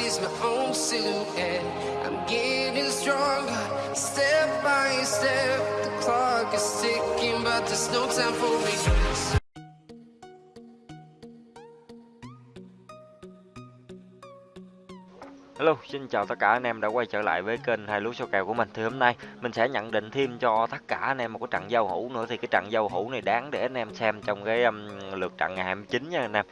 sees my own silhouette. I'm getting stronger, step by step. The clock is ticking, but there's no time for regrets. Hello, xin chào tất cả anh em đã quay trở lại với kênh hai lúa số kèo của mình. Thì hôm nay mình sẽ nhận định thêm cho tất cả anh em một cái trận giao hữu nữa thì cái trận giao hữu này đáng để anh em xem trong cái um, lượt trận ngày 29 nha anh em.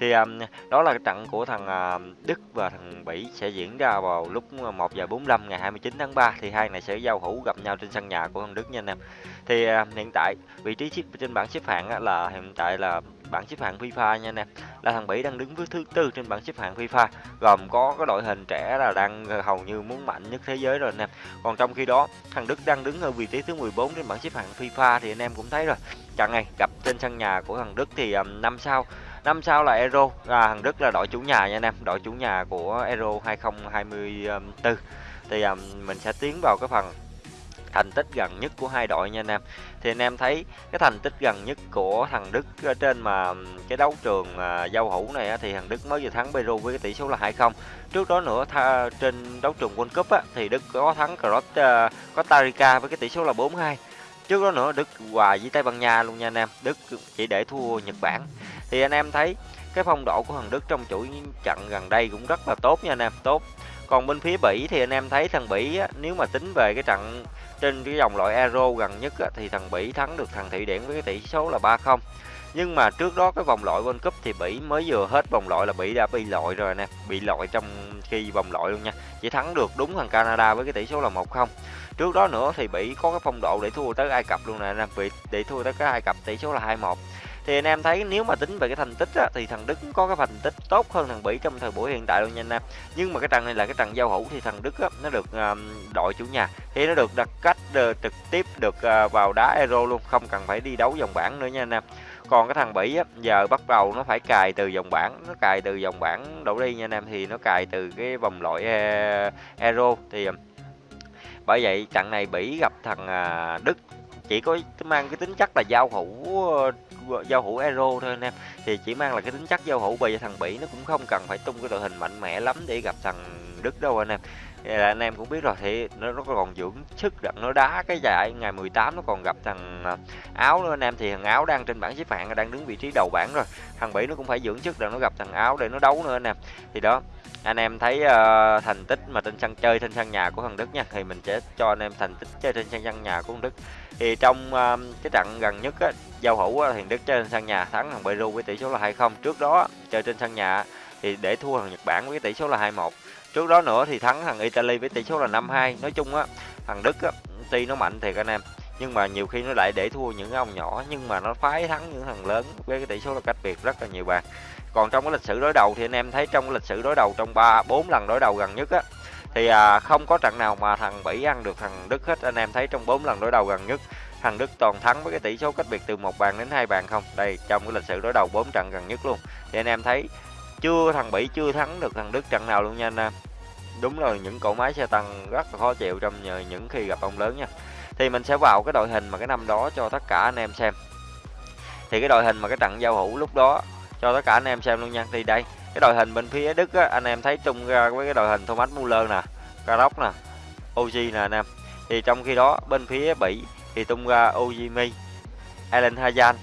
Thì um, đó là cái trận của thằng uh, Đức và thằng Bỉ sẽ diễn ra vào lúc à, 1 giờ 45 ngày 29 tháng 3 thì hai này sẽ giao hữu gặp nhau trên sân nhà của thằng Đức nha anh em. Thì uh, hiện tại vị trí xếp trên bảng xếp hạng là hiện tại là bảng xếp hạng FIFA nha anh em. Là thằng Bỉ đang đứng với thứ tư trên bảng xếp hạng FIFA gồm có cái đội hình trẻ là đang ờ, hầu như muốn mạnh nhất thế giới rồi nè còn trong khi đó thằng Đức đang đứng ở vị trí thứ 14 trên bảng xếp hạng FIFA thì anh em cũng thấy rồi. Trận này gặp trên sân nhà của thằng Đức thì um, năm sau năm sau là Euro. Là thằng Đức là đội chủ nhà nha anh em đội chủ nhà của Euro 2024 thì um, mình sẽ tiến vào cái phần thành tích gần nhất của hai đội nha anh em. Thì anh em thấy cái thành tích gần nhất của thằng Đức ở trên mà cái đấu trường à, giao hữu này á, thì thằng Đức mới vừa thắng Peru với cái tỷ số là 2-0 trước đó nữa tha, trên đấu trường World Cup á, thì Đức có thắng Croatia uh, à, Costa Rica với cái tỷ số là 4-2 trước đó nữa Đức hòa với Tây Ban Nha luôn nha anh em. Đức chỉ để thua Nhật Bản. Thì anh em thấy cái phong độ của thằng Đức trong chuỗi trận gần đây cũng rất là tốt nha anh em. Tốt còn bên phía Bỉ thì anh em thấy thằng Bỉ á, nếu mà tính về cái trận trên cái dòng loại Euro gần nhất á, thì thằng Bỉ thắng được thằng Thụy Điển với cái tỷ số là 3-0 nhưng mà trước đó cái vòng loại World Cup thì Bỉ mới vừa hết vòng loại là Bỉ đã bị loại rồi nè bị loại trong khi vòng loại luôn nha. Chỉ thắng được đúng thằng Canada với cái tỷ số là 1-0 trước đó nữa thì Bỉ có cái phong độ để thua tới Ai Cập luôn nè anh bị để thua tới cái Ai Cập tỷ số là 2-1 thì anh em thấy nếu mà tính về cái thành tích á, thì thằng Đức có cái thành tích tốt hơn thằng Bỉ trong thời buổi hiện tại luôn nha anh em. Nhưng mà cái trận này là cái trận giao hữu thì thằng Đức á, nó được đội chủ nhà. Thì nó được đặt cách uh, trực tiếp được uh, vào đá Euro luôn không cần phải đi đấu vòng bảng nữa nha anh em. Còn cái thằng Bỉ á, giờ bắt đầu nó phải cài từ vòng bảng nó cài từ vòng bảng đổ đi nha anh em thì nó cài từ cái vòng loại ờ, Euro. Thì bởi vậy trận này Bỉ gặp thằng uh, Đức chỉ có mang cái tính chất là giao hữu ờ, giao hữu Euro thôi anh em. Thì chỉ mang là cái tính chất giao hữu, bởi vì thằng Bỉ nó cũng không cần phải tung cái đội hình mạnh mẽ lắm để gặp thằng Đức đâu anh em là anh em cũng biết rồi thì nó, nó còn dưỡng sức đặng nó đá cái giải ngày 18 nó còn gặp thằng à, áo nữa anh em. Thì thằng áo đang trên bảng xếp hạng đang đứng vị trí đầu bảng rồi. Thằng Bỉ nó cũng phải dưỡng sức đặng nó gặp thằng áo để nó đấu nữa anh em. Thì đó anh em thấy uh, thành tích mà trên sân chơi trên sân nhà của thằng Đức nha thì mình sẽ cho anh em thành tích chơi trên sân nhà của thằng Đức. Thì trong uh, cái trận gần nhất á, giao hữu á, thì Đức chơi trên sân nhà thắng thằng Peru với tỷ số là 2-0 trước đó chơi trên sân nhà thì để thua thằng Nhật Bản với tỷ số là 2-1 trước đó nữa thì thắng thằng Italy với tỷ số là 5-2 nói chung á thằng Đức á, tuy nó mạnh thiệt anh em nhưng mà nhiều khi nó lại để thua những cái ông nhỏ nhưng mà nó phái thắng những thằng lớn với cái tỷ số là cách biệt rất là nhiều bàn. Còn trong cái lịch sử đối đầu thì anh em thấy trong cái lịch sử đối đầu trong ba bốn lần đối đầu gần nhất á thì à, không có trận nào mà thằng Bỉ ăn được thằng Đức hết. Anh em thấy trong bốn lần đối đầu gần nhất thằng Đức toàn thắng với cái tỷ số cách biệt từ một bàn đến hai bàn không. Đây trong cái lịch sử đối đầu bốn trận gần nhất luôn. Thì anh em thấy chưa thằng Bỉ chưa thắng được thằng Đức trận nào luôn nha anh em. Đúng là những cỗ máy xe tăng rất là khó chịu trong những khi gặp ông lớn nha. Thì mình sẽ vào cái đội hình mà cái năm đó cho tất cả anh em xem. Thì cái đội hình mà cái trận giao hữu lúc đó cho tất cả anh em xem luôn nha. Thì đây cái đội hình bên phía Đức á, anh em thấy tung ra với cái đội hình Thomas Muller nè Karok nè Oji nè anh em. Thì trong khi đó bên phía Bỉ thì tung ra Ojimi Alan hazan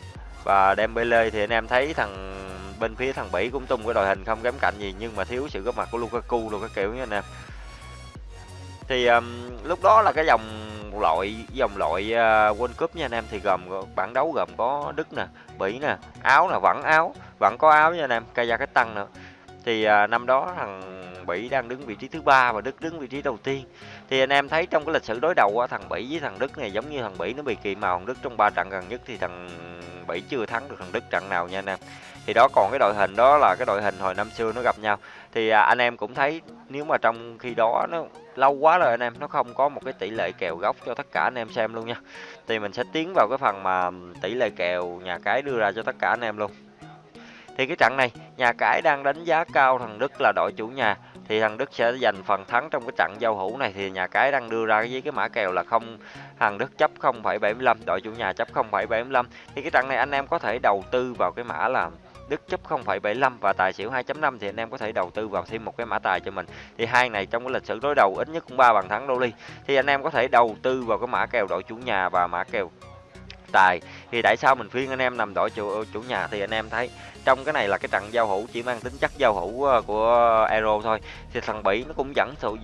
và Dembele. Thì anh em thấy thằng bên phía thằng Bỉ cũng tung cái đội hình không kém cạnh gì nhưng mà thiếu sự góp mặt của Lukaku luôn cái kiểu nha anh em thì um, lúc đó là cái dòng loại dòng loại uh, World Cup nha anh em thì gồm bảng đấu gồm có Đức nè, Bỉ nè, áo là vẫn áo, vẫn có áo nha anh em, Kazakhstan nữa. Thì à, năm đó thằng Bỉ đang đứng vị trí thứ ba và Đức đứng vị trí đầu tiên. Thì anh em thấy trong cái lịch sử đối đầu á, thằng Bỉ với thằng Đức này giống như thằng Bỉ nó bị kỳ màu thằng Đức trong ba trận gần nhất thì thằng Bỉ chưa thắng được thằng Đức trận nào nha anh em. Thì đó còn cái đội hình đó là cái đội hình hồi năm xưa nó gặp nhau. Thì à, anh em cũng thấy nếu mà trong khi đó nó lâu quá rồi anh em nó không có một cái tỷ lệ kèo góc cho tất cả anh em xem luôn nha thì mình sẽ tiến vào cái phần mà tỷ lệ kèo nhà cái đưa ra cho tất cả anh em luôn thì cái trận này nhà cái đang đánh giá cao thằng Đức là đội chủ nhà thì thằng Đức sẽ giành phần thắng trong cái trận giao hữu này thì nhà cái đang đưa ra với cái mã kèo là không thằng Đức chấp 0,75 đội chủ nhà chấp 0,75 thì cái trận này anh em có thể đầu tư vào cái mã là Đức chấp 0,75 và tài xỉu 2.5 thì anh em có thể đầu tư vào thêm một cái mã tài cho mình. Thì hai này trong cái lịch sử đối đầu ít nhất cũng ba bàn thắng đô ly. Thì anh em có thể đầu tư vào cái mã kèo đội chủ nhà và mã kèo tài. Thì tại sao mình khuyên anh em nằm đội chủ chủ nhà thì anh em thấy trong cái này là cái trận giao hữu chỉ mang tính chất giao hữu ờ, của Euro thôi. Thì thằng Bỉ nó cũng dẫn sự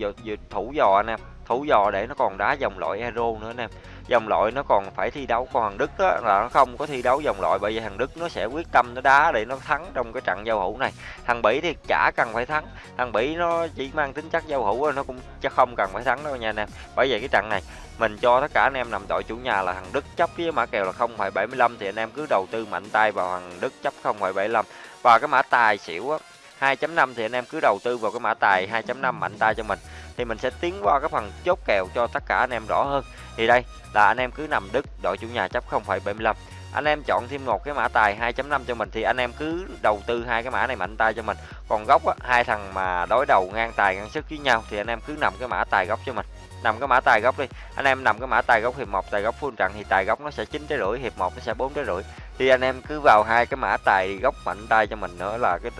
thủ dò anh em, thủ dò để nó còn đá dòng loại Euro nữa anh em dòng loại nó còn phải thi đấu còn thằng Đức đó là nó không có thi đấu dòng loại bởi vì thằng Đức nó sẽ quyết tâm nó đá để nó thắng trong cái trận giao hữu này. Thằng Bỉ thì chả cần phải thắng thằng Bỉ nó chỉ mang tính chất giao hữu nó cũng chắc không cần phải thắng đâu nha anh em. Bởi vậy cái trận này mình cho tất cả anh em nằm đội chủ nhà là thằng Đức chấp với mã kèo là 0,75 thì anh em cứ đầu tư mạnh tay vào thằng Đức chấp 0,75 và cái mã tài xỉu á 2.5 thì anh em cứ đầu tư vào cái mã tài 2.5 mạnh tay cho mình thì mình sẽ tiến qua cái phần chốt kèo cho tất cả anh em rõ hơn. Thì đây là anh em cứ nằm Đức đội chủ nhà chấp 0,75 anh em chọn thêm một cái mã tài 2.5 cho mình thì anh em cứ đầu tư hai cái mã này mạnh tay cho mình. Còn góc á, hai thằng mà đối đầu ngang tài ngang sức với nhau thì anh em cứ nằm cái mã tài góc cho mình. Nằm cái mã tài góc đi. Anh em nằm cái mã tài góc hiệp một tài góc full trận thì tài góc nó sẽ chín trái rưỡi hiệp một nó sẽ bốn trái rưỡi. Thì anh em cứ vào hai cái mã tài góc mạnh tay cho mình nữa là cái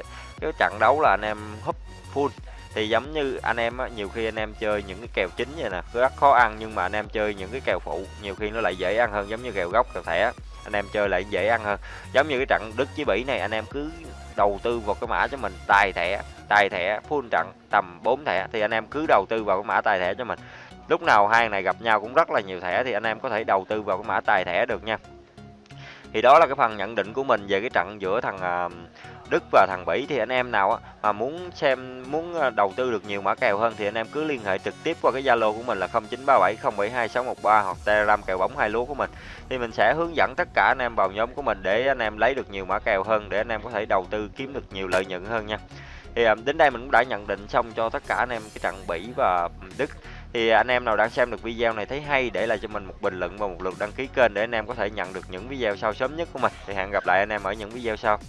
cái trận đấu là anh em húp full thì giống như anh em á, nhiều khi anh em chơi những cái kèo chính vậy nè rất khó ăn nhưng mà anh em chơi những cái kèo phụ nhiều khi nó lại dễ ăn hơn giống như kèo gốc kèo thẻ anh em chơi lại dễ ăn hơn. Giống như cái trận đức với bỉ này anh em cứ đầu tư vào cái mã cho mình tài thẻ tài thẻ full trận tầm 4 thẻ thì anh em cứ đầu tư vào cái mã tài thẻ cho mình. Lúc nào hai này gặp nhau cũng rất là nhiều thẻ thì anh em có thể đầu tư vào cái mã tài thẻ được nha thì đó là cái phần nhận định của mình về cái trận giữa thằng à, Đức và thằng Bỉ. Thì anh em nào mà muốn xem, muốn à, đầu tư được nhiều mã kèo hơn thì anh em cứ liên hệ trực tiếp qua cái Zalo của mình là 0937072613 hoặc Telegram kèo bóng hai lúa của mình. Thì mình sẽ hướng dẫn tất cả anh em vào nhóm của mình để anh em lấy được nhiều mã kèo hơn, để anh em có thể đầu tư kiếm được nhiều lợi nhuận hơn nha. Thì à, đến đây mình cũng đã nhận định xong cho tất cả anh em cái trận Bỉ và Đức thì anh em nào đang xem được video này thấy hay, để lại cho mình một bình luận và một lượt đăng ký kênh để anh em có thể nhận được những video sau sớm nhất của mình. Thì hẹn gặp lại anh em ở những video sau.